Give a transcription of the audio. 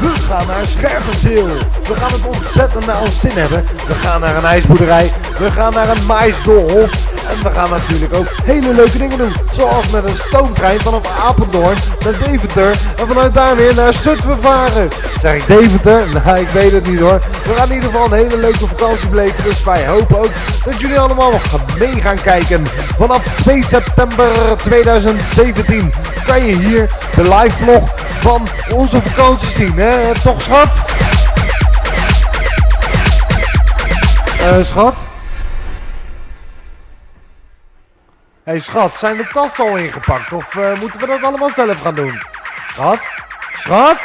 We gaan naar Scherpenzeel. We gaan het ontzettend naar zin hebben. We gaan naar een ijsboerderij. We gaan naar een maisdolhof. En we gaan natuurlijk ook hele leuke dingen doen. Zoals met een stoomtrein vanaf Apeldoorn naar Deventer. En vanuit daar weer naar Zutphen varen. Zeg ik Deventer? Nou, ik weet het niet hoor. We gaan in ieder geval een hele leuke vakantie beleven. Dus wij hopen ook dat jullie allemaal nog mee gaan kijken. Vanaf 2 september 2017 kan je hier de live vlog van onze vakantie zien. Hè? Toch schat? Eh schat? Hé schat, zijn de tassen al ingepakt of eh, moeten we dat allemaal zelf gaan doen? Schat? Schat?